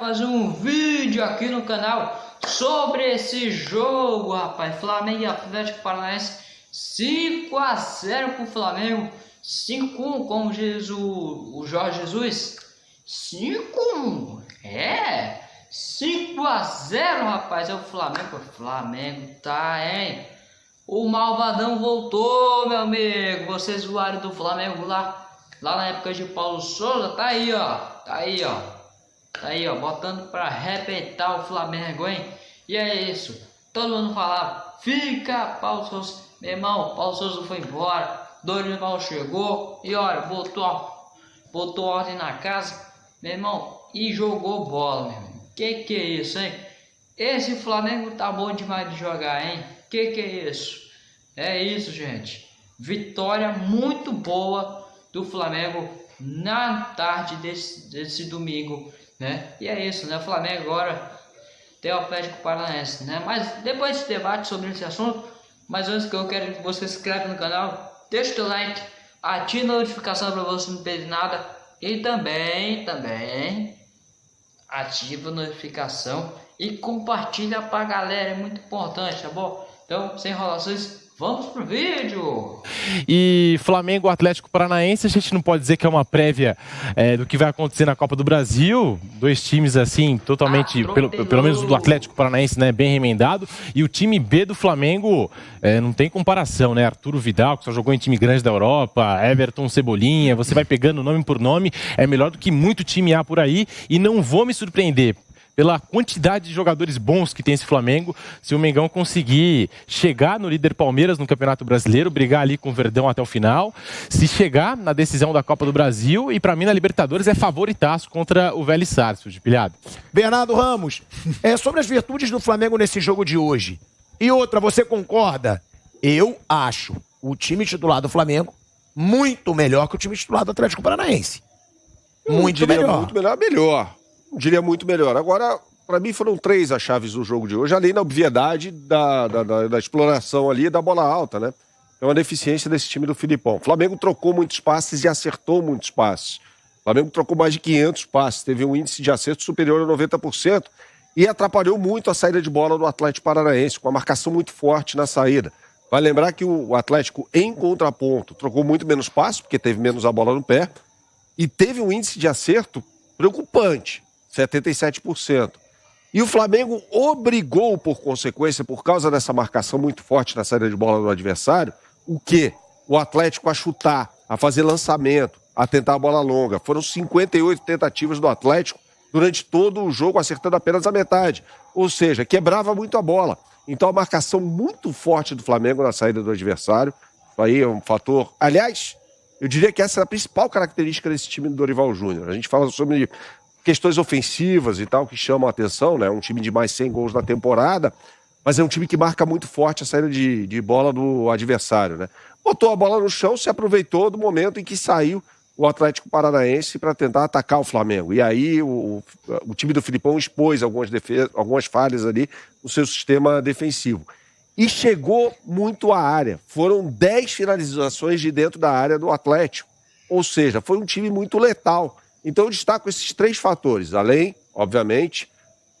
fazer um vídeo aqui no canal sobre esse jogo, rapaz. Flamengo e Atlético Paranaense 5 a 0 pro Flamengo. 5 1 como diz o, o Jorge Jesus. 5 1 É 5 a 0 rapaz. É o Flamengo. O Flamengo tá, hein? O Malvadão voltou, meu amigo. Vocês zoaram do Flamengo lá. Lá na época de Paulo Souza. Tá aí, ó. Tá aí, ó. Aí, ó. Botando pra arrebentar o Flamengo, hein? E é isso. Todo mundo falava. Fica, Paulo Souza. Meu irmão, Paulo Souza foi embora. Dorival chegou. E olha, botou, botou ordem na casa. Meu irmão. E jogou bola, meu irmão. Que que é isso, hein? Esse Flamengo tá bom demais de jogar, hein? Que que é isso? É isso, gente. Vitória muito boa do Flamengo na tarde desse, desse domingo, né? E é isso, né? O Flamengo agora tem o Atlético Paranaense, né? Mas depois desse debate sobre esse assunto, mas antes que eu quero que você se inscreva no canal, deixa o teu like, ative a notificação para você não perder nada e também, também ativa a notificação e compartilha para a galera, é muito importante, tá bom? Então, sem enrolações, Vamos pro vídeo! E Flamengo Atlético Paranaense, a gente não pode dizer que é uma prévia é, do que vai acontecer na Copa do Brasil. Dois times, assim, totalmente, ah, pelo, pelo, menos do Atlético Paranaense, né, bem remendado. E o time B do Flamengo é, não tem comparação, né? Arturo Vidal, que só jogou em time grande da Europa, Everton Cebolinha, você vai pegando nome por nome, é melhor do que muito time A por aí. E não vou me surpreender pela quantidade de jogadores bons que tem esse Flamengo, se o Mengão conseguir chegar no líder Palmeiras no Campeonato Brasileiro, brigar ali com o Verdão até o final, se chegar na decisão da Copa do Brasil e para mim na Libertadores é favoritaço contra o Vélez Sarsfield, pilhado. Bernardo Ramos, é sobre as virtudes do Flamengo nesse jogo de hoje. E outra, você concorda? Eu acho o time titular do Flamengo muito melhor que o time titular do Atlético Paranaense. Muito melhor. Muito melhor, melhor diria muito melhor. Agora, para mim foram três as chaves do jogo de hoje, além da obviedade da, da, da, da exploração ali da bola alta, né? É uma deficiência desse time do Filipão. O Flamengo trocou muitos passes e acertou muitos passes. O Flamengo trocou mais de 500 passes, teve um índice de acerto superior a 90% e atrapalhou muito a saída de bola do Atlético Paranaense, com a marcação muito forte na saída. Vai lembrar que o Atlético, em contraponto, trocou muito menos passes, porque teve menos a bola no pé, e teve um índice de acerto preocupante. 77%. E o Flamengo obrigou, por consequência, por causa dessa marcação muito forte na saída de bola do adversário, o quê? O Atlético a chutar, a fazer lançamento, a tentar a bola longa. Foram 58 tentativas do Atlético durante todo o jogo, acertando apenas a metade. Ou seja, quebrava muito a bola. Então a marcação muito forte do Flamengo na saída do adversário. Isso aí é um fator. Aliás, eu diria que essa é a principal característica desse time do Dorival Júnior. A gente fala sobre questões ofensivas e tal que chamam a atenção, né? Um time de mais 100 gols na temporada, mas é um time que marca muito forte a saída de, de bola do adversário, né? Botou a bola no chão, se aproveitou do momento em que saiu o Atlético Paranaense para tentar atacar o Flamengo. E aí o, o time do Filipão expôs algumas, algumas falhas ali no seu sistema defensivo. E chegou muito à área. Foram 10 finalizações de dentro da área do Atlético. Ou seja, foi um time muito letal. Então eu destaco esses três fatores, além, obviamente,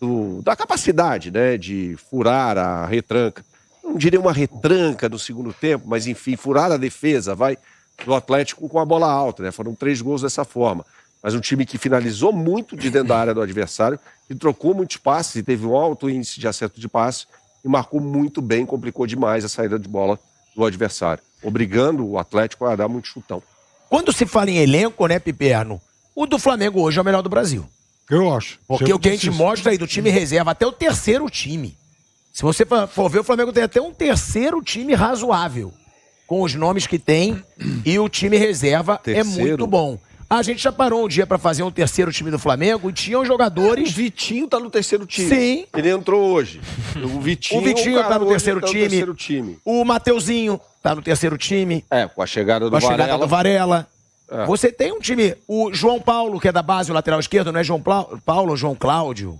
do, da capacidade né, de furar a retranca. Não diria uma retranca no segundo tempo, mas enfim, furar a defesa, vai, do Atlético com a bola alta, né? Foram três gols dessa forma. Mas um time que finalizou muito de dentro da área do adversário, e trocou muitos passes e teve um alto índice de acerto de passe e marcou muito bem, complicou demais a saída de bola do adversário, obrigando o Atlético a dar muito chutão. Quando se fala em elenco, né, Piperno? O do Flamengo hoje é o melhor do Brasil. Eu acho. Porque o que a gente mostra aí do time reserva, até o terceiro time. Se você for ver, o Flamengo tem até um terceiro time razoável. Com os nomes que tem. E o time reserva é terceiro. é muito bom. A gente já parou um dia para fazer um terceiro time do Flamengo e tinham jogadores. O Vitinho tá no terceiro time. Sim. Ele entrou hoje. O Vitinho, o Vitinho tá, no terceiro, tá no terceiro time. O Mateuzinho tá no terceiro time. É, com a chegada do com a Varela. chegada do Varela. É. Você tem um time, o João Paulo, que é da base, o lateral esquerdo, não é João Paulo ou João Cláudio?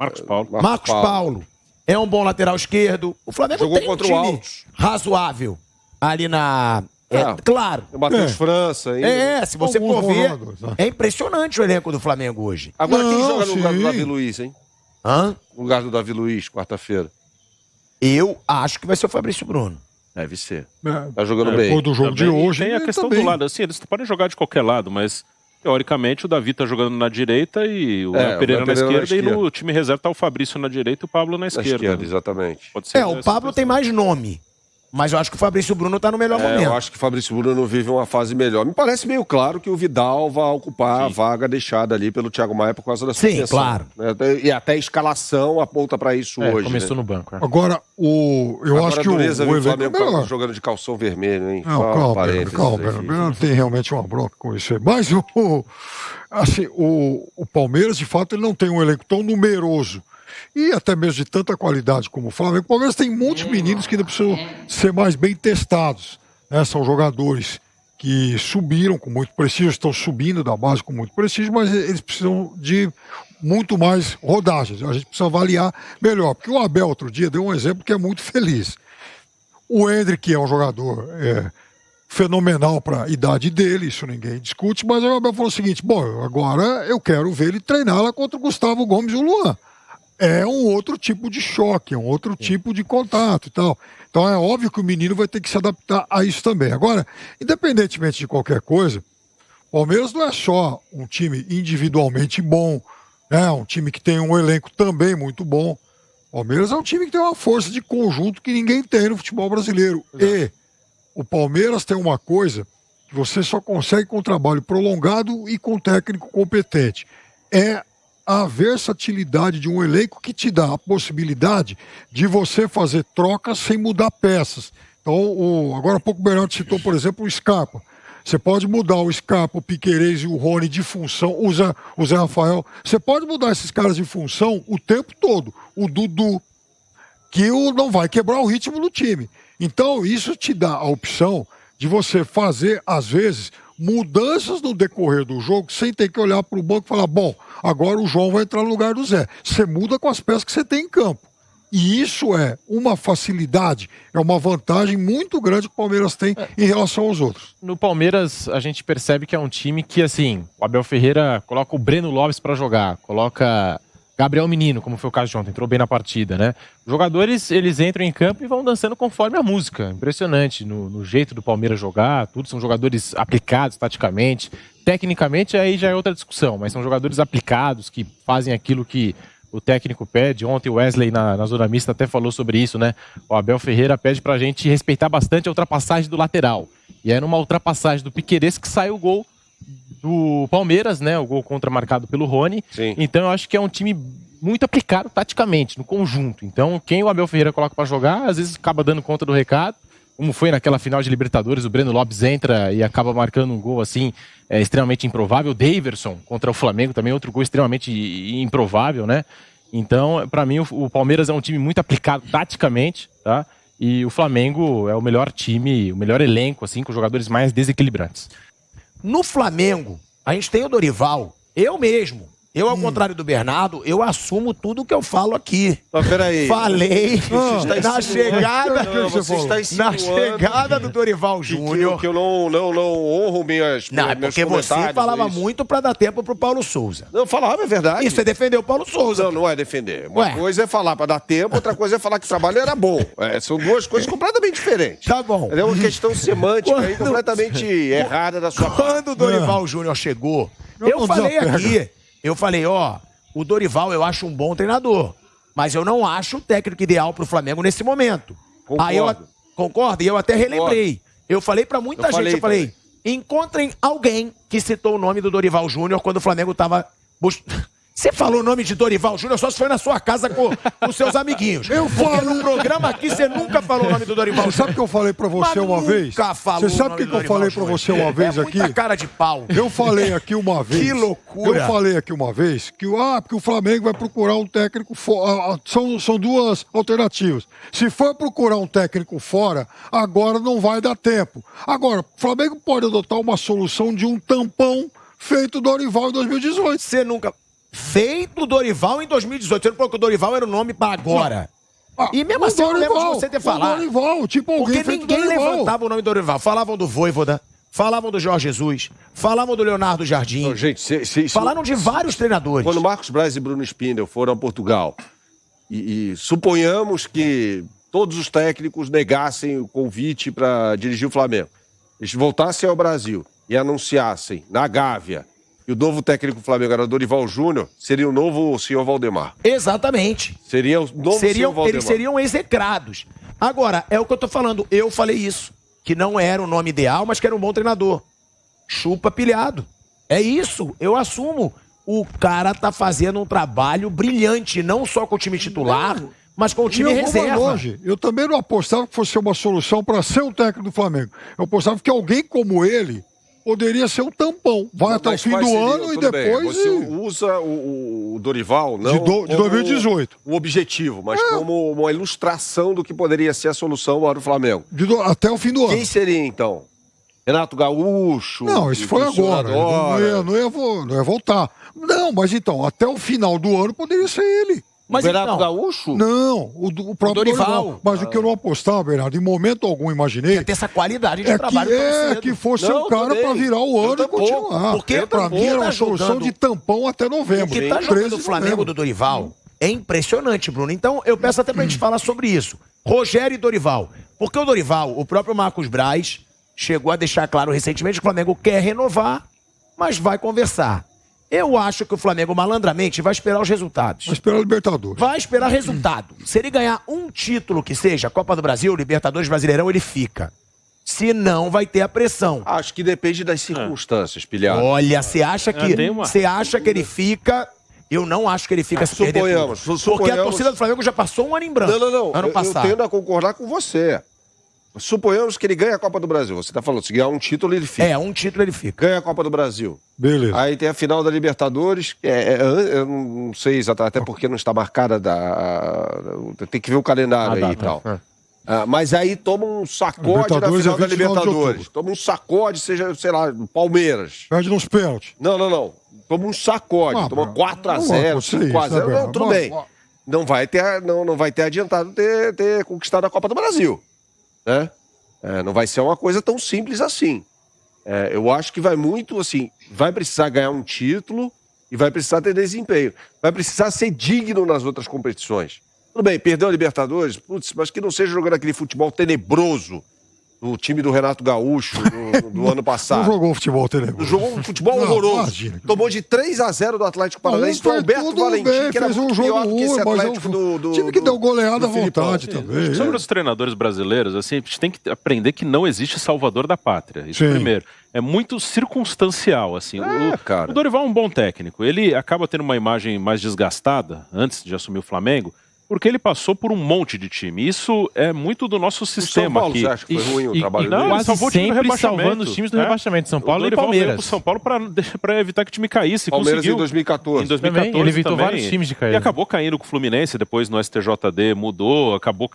Marcos Paulo. Marcos, Marcos Paulo. Paulo. É um bom lateral esquerdo. O Flamengo Jogou tem um time razoável ali na É, ah, claro. O Matheus é. França. Ainda. É, se você for ver, é impressionante o elenco do Flamengo hoje. Agora, Não, quem joga no lugar do Davi Luiz, hein? Hã? No lugar do Davi Luiz, quarta-feira. Eu acho que vai ser o Fabrício Bruno. Deve ser. É, tá jogando é, bem. Depois do jogo também. de hoje. Tem a questão também. do lado, assim, eles podem jogar de qualquer lado, mas teoricamente o Davi tá jogando na direita e o é, Pereira, na, esquerda, na esquerda, e no time reserva tá o Fabrício na direita e o Pablo na esquerda. Na esquerda, exatamente. é, o Pablo tem mais nome. Mas eu acho que o Fabrício Bruno está no melhor é, momento. Eu acho que o Fabrício Bruno vive uma fase melhor. Me parece meio claro que o Vidal vai ocupar Sim. a vaga deixada ali pelo Thiago Maia por causa da suspensão. Sim, claro. Né? E até a escalação aponta para isso é, hoje. Começou né? no banco. É. Agora, o, eu Agora, acho que o, o, o Flamengo tá jogando de calção vermelho, hein? Não, calma, calma. Não tem realmente uma bronca com isso aí. Mas o, assim, o, o Palmeiras, de fato, ele não tem um elenco tão numeroso e até mesmo de tanta qualidade como o Flamengo. O Palmeiras tem muitos meninos que ainda precisam ser mais bem testados. Né? São jogadores que subiram com muito prestígio, estão subindo da base com muito prestígio, mas eles precisam de muito mais rodagens. A gente precisa avaliar melhor. Porque o Abel, outro dia, deu um exemplo que é muito feliz. O Hendrick é um jogador é, fenomenal para a idade dele, isso ninguém discute, mas o Abel falou o seguinte: bom, agora eu quero ver ele treinar lá contra o Gustavo Gomes e o Luan é um outro tipo de choque, é um outro tipo de contato e tal. Então é óbvio que o menino vai ter que se adaptar a isso também. Agora, independentemente de qualquer coisa, o Palmeiras não é só um time individualmente bom, é um time que tem um elenco também muito bom. O Palmeiras é um time que tem uma força de conjunto que ninguém tem no futebol brasileiro. Exato. E o Palmeiras tem uma coisa que você só consegue com trabalho prolongado e com técnico competente. É a versatilidade de um elenco que te dá a possibilidade de você fazer trocas sem mudar peças. Então, o, agora há pouco o Bernardo citou, por exemplo, o Scarpa. Você pode mudar o Scarpa, o Piquerez e o Rony de função, o Zé, o Zé Rafael. Você pode mudar esses caras de função o tempo todo. O Dudu, que não vai quebrar o ritmo do time. Então, isso te dá a opção de você fazer, às vezes, mudanças no decorrer do jogo sem ter que olhar para o banco e falar: bom, agora o João vai entrar no lugar do Zé. Você muda com as peças que você tem em campo. E isso é uma facilidade, é uma vantagem muito grande que o Palmeiras tem é. em relação aos outros. No Palmeiras, a gente percebe que é um time que, assim, o Abel Ferreira coloca o Breno Lopes para jogar, coloca Gabriel Menino, como foi o caso de ontem, entrou bem na partida, né? Os jogadores, eles entram em campo e vão dançando conforme a música. Impressionante no, no, jeito do Palmeiras jogar, tudo são jogadores aplicados taticamente. Tecnicamente, aí já é outra discussão, mas são jogadores aplicados que fazem aquilo que o técnico pede. Ontem o Wesley, na, na zona mista, até falou sobre isso, né? O Abel Ferreira pede pra gente respeitar bastante a ultrapassagem do lateral. E é numa ultrapassagem do Piqueires que sai o gol do Palmeiras, né? O gol contra marcado pelo Rony. Sim. Então eu acho que é um time muito aplicado taticamente, no conjunto. Então, quem o Abel Ferreira coloca para jogar, às vezes acaba dando conta do recado. Como foi naquela final de Libertadores, o Breno Lopes entra e acaba marcando um gol assim, é, extremamente improvável. O Daverson contra o Flamengo também, outro gol extremamente improvável, né? Então, para mim, o, o Palmeiras é um time muito aplicado taticamente, tá? E o Flamengo é o melhor time, o melhor elenco, assim, com jogadores mais desequilibrantes. No Flamengo, a gente tem o Dorival. Eu mesmo, eu, ao hum. contrário do Bernardo, eu assumo tudo que eu falo aqui. Mas peraí. Falei na chegada. Não, você está na chegada do Dorival Júnior. Que, que, eu não, não, não honro minhas. Não, é porque você falava muito para dar tempo pro Paulo Souza. Não, falava, é verdade. E você defendeu o Paulo Souza. Não, não é defender. Uma Ué. coisa é falar para dar tempo, outra coisa é falar que o trabalho era bom. É, são duas coisas completamente diferentes. Tá bom. É uma questão semântica Quando... aí completamente errada da sua Quando parte. Quando o Dorival Júnior chegou, eu, eu falei aqui. Eu falei, ó, o Dorival eu acho um bom treinador, mas eu não acho o técnico ideal para o Flamengo nesse momento. Concordo. Aí eu concordo e eu até relembrei. Eu falei para muita eu gente, falei, eu falei, também. encontrem alguém que citou o nome do Dorival Júnior quando o Flamengo estava Você falou o nome de Dorival Júnior só se foi na sua casa com os seus amiguinhos. Eu falo. no programa aqui você nunca falou o nome do Dorival Júnior. Sabe o que eu falei pra você Mas uma vez? Nunca falou. Você sabe o que, que eu falei pra você uma vez é aqui? Muita cara de pau. Eu falei aqui uma vez. Que loucura. Eu falei aqui uma vez que, ah, porque o Flamengo vai procurar um técnico fora. São, são duas alternativas. Se for procurar um técnico fora, agora não vai dar tempo. Agora, o Flamengo pode adotar uma solução de um tampão feito Dorival em 2018. Você nunca feito Dorival em 2018. Você não falou que o Dorival era o nome para agora. Ah, e mesmo assim, Dorival, eu lembro de você ter falado. Dorival, tipo alguém Porque ninguém levantava o nome do Dorival. Falavam do Voivoda, falavam do Jorge Jesus, falavam do Leonardo Jardim. Não, gente, se, se, falaram de vários treinadores. Quando Marcos Braz e Bruno Spindel foram a Portugal, e, e suponhamos que todos os técnicos negassem o convite para dirigir o Flamengo, eles voltassem ao Brasil e anunciassem na Gávea e o novo técnico do Flamengo era Dorival Júnior, seria o novo senhor Valdemar. Exatamente. Seria o novo seriam, senhor Valdemar. Eles seriam execrados. Agora, é o que eu tô falando. Eu falei isso. Que não era o nome ideal, mas que era um bom treinador. Chupa pilhado. É isso. Eu assumo. O cara tá fazendo um trabalho brilhante, não só com o time titular, não. mas com o time eu reserva. Longe. Eu também não apostava que fosse uma solução para ser o técnico do Flamengo. Eu apostava que alguém como ele poderia ser um tampão. Vai não, até o fim do seria, ano e depois. Bem. Você usa o, o, Dorival, não. De, do, de 2018. O objetivo, mas é. como uma ilustração do que poderia ser a solução para o Flamengo. Do, até o fim do ano. Quem seria então? Renato Gaúcho? Não, isso foi agora. Não ia, não, ia, não ia voltar. Não, mas então, até o final do ano poderia ser ele. Mas o Renato então, Gaúcho? Não, o, o próprio o Dorival. Dorival. Mas ah. o que eu não apostava, Bernardo, em momento algum imaginei. Ia ter essa qualidade de é trabalho. Que, é, que fosse não, um cara para virar o ano e continuar. Porque pra mim era uma tá solução de tampão até novembro. O que tá jogando o Flamengo do Dorival é impressionante, Bruno. Então eu peço até pra gente falar sobre isso. Rogério e Dorival. Porque o Dorival, o próprio Marcos Braz, chegou a deixar claro recentemente que o Flamengo quer renovar, mas vai conversar. Eu acho que o Flamengo malandramente vai esperar os resultados. Vai esperar o Libertadores. Vai esperar resultado. Se ele ganhar um título que seja, Copa do Brasil, Libertadores, Brasileirão, ele fica. Se não, vai ter a pressão. Acho que depende das circunstâncias, pilhado. Olha, você acha que você acha que ele fica eu não acho que ele fica ah, se suponhamos, suponhamos, Porque a torcida do Flamengo já passou um ano em branco. Não, não, não. Ano eu, passado. Eu tendo a concordar com você. Suponhamos que ele ganha a Copa do Brasil. Você está falando, se ganhar um título, ele fica. É, um título ele fica. Ganha a Copa do Brasil. Beleza. Aí tem a final da Libertadores, é, é, eu não sei exatamente, até porque não está marcada da. Tem que ver o calendário aí e tal. É. Ah, mas aí toma um sacode na final é da Libertadores. Toma um sacode, seja, sei lá, Palmeiras. Perde nos pênaltis. Não, não, não. Toma um sacode. Ah, toma 4x0, 5x0. Não, tudo bem. Não vai ter, não, não vai ter adiantado ter, ter conquistado a Copa do Brasil né? É, não vai ser uma coisa tão simples assim. É, eu acho que vai muito assim, vai precisar ganhar um título e vai precisar ter desempenho. Vai precisar ser digno nas outras competições. Tudo bem, perdeu a Libertadores, putz, mas que não seja jogando aquele futebol tenebroso do time do Renato Gaúcho do, do ano passado. Não jogou futebol tenebroso. Jogou um futebol não, horroroso. Imagina. Tomou de 3 a 0 do Atlético Paranaense do Alberto Valentim, bem, que era fez um jogo ruim, esse Atlético é um, do, do, time que deu goleada à vontade também. Sobre os treinadores brasileiros, assim, a gente tem que aprender que não existe salvador da pátria. Isso Sim. primeiro é muito circunstancial, assim. É, o, cara. o Dorival é um bom técnico. Ele acaba tendo uma imagem mais desgastada antes de assumir o Flamengo, porque ele passou por um monte de time. Isso é muito do nosso sistema Paulo, aqui. Você acha que foi ruim o trabalho e, não, dele? Quase sempre salvando os times do é? rebaixamento, São Paulo e Palmeiras. Pro São Paulo para evitar que o time caísse. Palmeiras conseguiu. em 2014. Em 2014 também, ele evitou também. vários times de cair. E acabou caindo com o Fluminense, depois no STJD mudou, acabou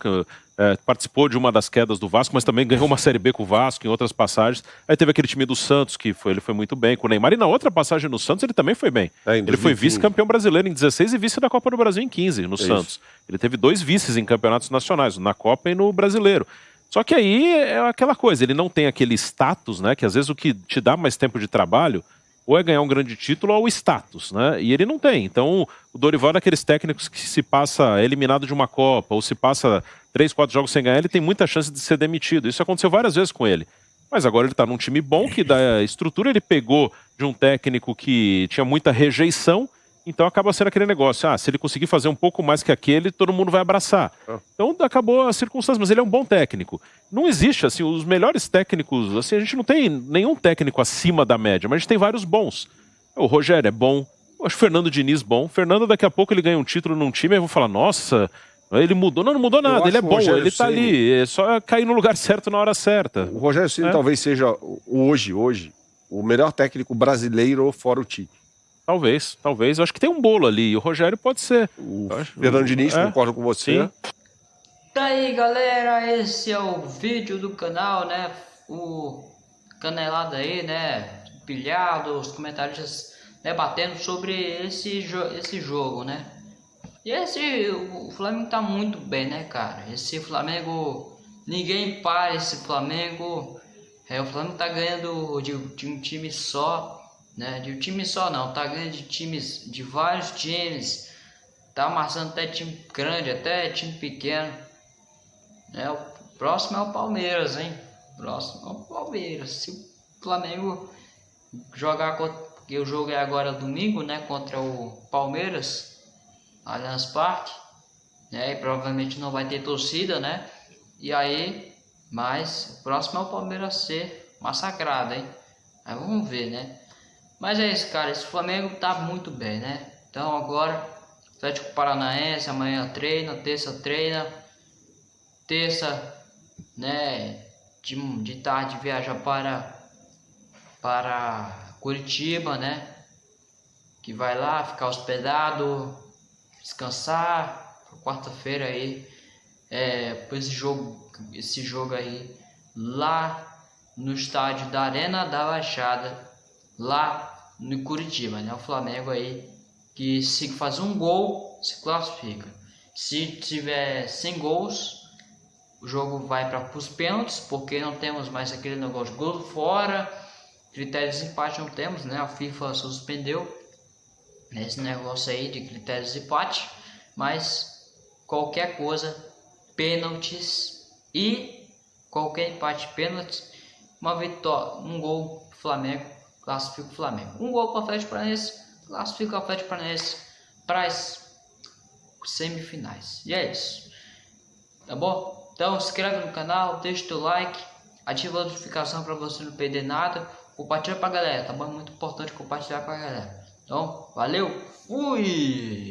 é, participou de uma das quedas do Vasco, mas também ganhou uma Série B com o Vasco em outras passagens. Aí teve aquele time do Santos, que foi, ele foi muito bem com o Neymar. E na outra passagem no Santos ele também foi bem. É, ele foi vice-campeão brasileiro em 16 e vice da Copa do Brasil em 15, no é Santos. Isso. Ele teve dois vices em campeonatos nacionais, na Copa e no Brasileiro. Só que aí é aquela coisa, ele não tem aquele status, né? Que às vezes o que te dá mais tempo de trabalho ou é ganhar um grande título ou o status, né? E ele não tem. Então, o Dorival é daqueles técnicos que se passa eliminado de uma Copa ou se passa três, quatro jogos sem ganhar, ele tem muita chance de ser demitido. Isso aconteceu várias vezes com ele. Mas agora ele está num time bom, que dá estrutura, ele pegou de um técnico que tinha muita rejeição, então acaba sendo aquele negócio, ah, se ele conseguir fazer um pouco mais que aquele, todo mundo vai abraçar. Ah. Então acabou a circunstância, mas ele é um bom técnico. Não existe, assim, os melhores técnicos, assim, a gente não tem nenhum técnico acima da média, mas a gente tem vários bons. O Rogério é bom, eu acho o Fernando Diniz bom. Fernando, daqui a pouco ele ganha um título num time, eu vou falar, nossa, ele mudou, não, não mudou nada, ele é bom, ele tá Ceni... ali, é só cair no lugar certo na hora certa. O Rogério Ceni é. talvez seja hoje, hoje, o melhor técnico brasileiro fora o Tite. Talvez, talvez. Eu acho que tem um bolo ali. O Rogério pode ser. O Fernando Diniz, é. concordo com você. Sim. Tá aí, galera. Esse é o vídeo do canal, né? O canelado aí, né? Pilhado, os comentários debatendo sobre esse, jo esse jogo, né? E esse, o Flamengo tá muito bem, né, cara? Esse Flamengo, ninguém para esse Flamengo. É, o Flamengo tá ganhando de, de um time só, né? De um time só não, tá ganhando de times, de vários times. Tá amassando até time grande, até time pequeno. É, o próximo é o Palmeiras, hein? Próximo é o Palmeiras. Se o Flamengo jogar contra. O jogo é agora domingo, né? Contra o Palmeiras. Allianz Parque, né? E provavelmente não vai ter torcida, né? E aí, mas o próximo é o Palmeiras ser massacrado, hein? Aí vamos ver, né? Mas é isso, cara. Esse Flamengo tá muito bem, né? Então agora, Atlético Paranaense, amanhã treina, terça treina, terça, né? De, de tarde viaja para para Curitiba, né? Que vai lá ficar hospedado, descansar. Quarta-feira aí, é, esse jogo, esse jogo aí lá no estádio da Arena da Baixada, lá no Curitiba, né? O Flamengo aí que se faz um gol se classifica. Se tiver 100 gols, o jogo vai para os pênaltis, porque não temos mais aquele negócio de gol fora, critérios de empate não temos, né? A FIFA suspendeu esse negócio aí de critérios de empate, mas qualquer coisa, pênaltis e qualquer empate pênaltis, uma vitória, um gol Flamengo, classifica o Flamengo. Um gol para o Atlético Paranaense, classifica o Atlético Paranaense para as semifinais. E é isso. Tá bom? Então inscreve no canal, deixa o teu like, ativa a notificação para você não perder nada. Compartilha pra galera, tá bom? É muito importante compartilhar com a galera. Então, valeu, fui!